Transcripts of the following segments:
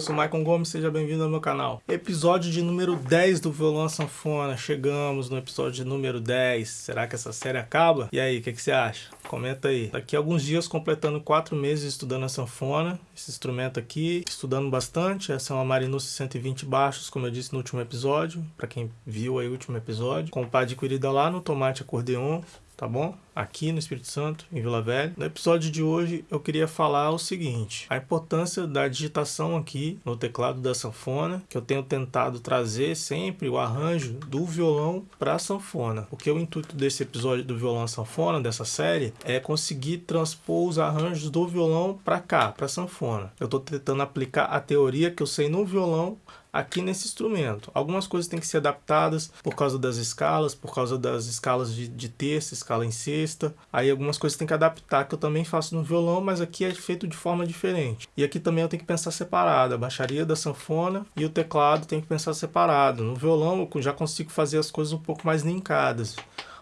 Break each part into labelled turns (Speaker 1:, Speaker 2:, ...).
Speaker 1: sou Maicon Gomes, seja bem-vindo ao meu canal. Episódio de número 10 do Violão Sanfona, chegamos no episódio de número 10. Será que essa série acaba? E aí, o que, que, você acha? Comenta aí. Daqui a alguns dias, completando 4 meses estudando a sanfona, esse instrumento aqui, estudando bastante. Essa é uma Marinus 120 baixos, como eu disse no último episódio, para quem viu aí o último episódio. Comprei adquirida lá no Tomate Acordeon, tá bom? Aqui no Espírito Santo, em Vila Velha. No episódio de hoje eu queria falar o seguinte, a importância da digitação aqui no teclado da sanfona, que eu tenho tentado trazer sempre o arranjo do violão para a sanfona. Porque o intuito desse episódio do violão sanfona, dessa série, é conseguir transpor os arranjos do violão para cá, para sanfona. Eu estou tentando aplicar a teoria que eu sei no violão aqui nesse instrumento. Algumas coisas têm que ser adaptadas por causa das escalas, por causa das escalas de, de terça, escala em sexta. Aí algumas coisas tem que adaptar, que eu também faço no violão, mas aqui é feito de forma diferente. E aqui também eu tenho que pensar separado, a baixaria da sanfona e o teclado tem que pensar separado. No violão eu já consigo fazer as coisas um pouco mais linkadas.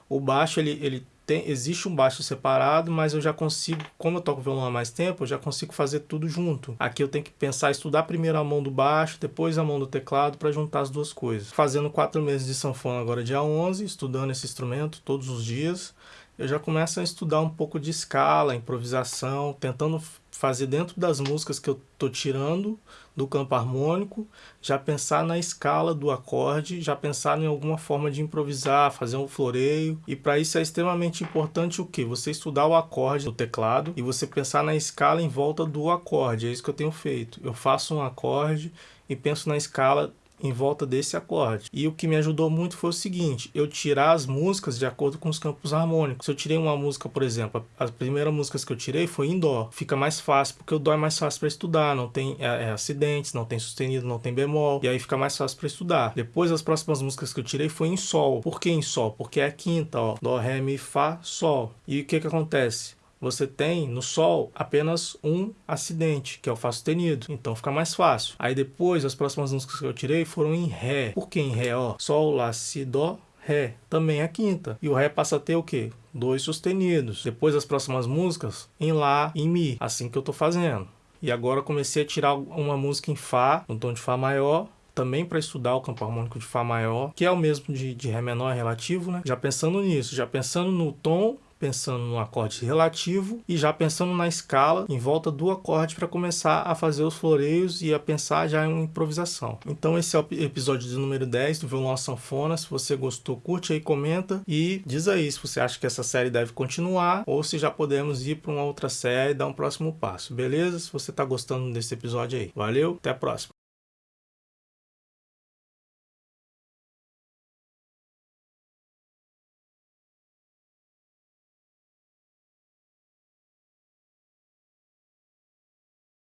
Speaker 1: O baixo ele, ele tem, existe um baixo separado, mas eu já consigo, como eu toco violão há mais tempo, eu já consigo fazer tudo junto. Aqui eu tenho que pensar, estudar primeiro a mão do baixo, depois a mão do teclado para juntar as duas coisas. Fazendo quatro meses de sanfona agora dia 11, estudando esse instrumento todos os dias, eu já começo a estudar um pouco de escala, improvisação, tentando fazer dentro das músicas que eu estou tirando do campo harmônico, já pensar na escala do acorde, já pensar em alguma forma de improvisar, fazer um floreio. E para isso é extremamente importante o que? Você estudar o acorde do teclado e você pensar na escala em volta do acorde. É isso que eu tenho feito. Eu faço um acorde e penso na escala em volta desse acorde. E o que me ajudou muito foi o seguinte, eu tirar as músicas de acordo com os campos harmônicos. Se eu tirei uma música, por exemplo, as primeiras músicas que eu tirei foi em dó. Fica mais fácil, porque o dó é mais fácil para estudar, não tem é, é, acidentes, não tem sustenido, não tem bemol, e aí fica mais fácil para estudar. Depois as próximas músicas que eu tirei foi em sol. Por que em sol? Porque é a quinta, ó, dó, ré, mi, fá, sol. E o que que acontece? Você tem no Sol apenas um acidente, que é o Fá sustenido. Então fica mais fácil. Aí depois, as próximas músicas que eu tirei foram em Ré. Por que em Ré? Ó, Sol, Lá, Si, Dó, Ré. Também é a quinta. E o Ré passa a ter o quê? Dois sustenidos. Depois as próximas músicas em Lá e em Mi. Assim que eu tô fazendo. E agora comecei a tirar uma música em Fá, no tom de Fá maior, também para estudar o campo harmônico de Fá maior, que é o mesmo de, de Ré menor relativo, né? Já pensando nisso, já pensando no tom pensando no acorde relativo e já pensando na escala em volta do acorde para começar a fazer os floreios e a pensar já em uma improvisação. Então esse é o episódio de número 10 do Violão Sanfona. Se você gostou, curte aí, comenta e diz aí se você acha que essa série deve continuar ou se já podemos ir para uma outra série e dar um próximo passo, beleza? Se você está gostando desse episódio aí. Valeu, até a próxima.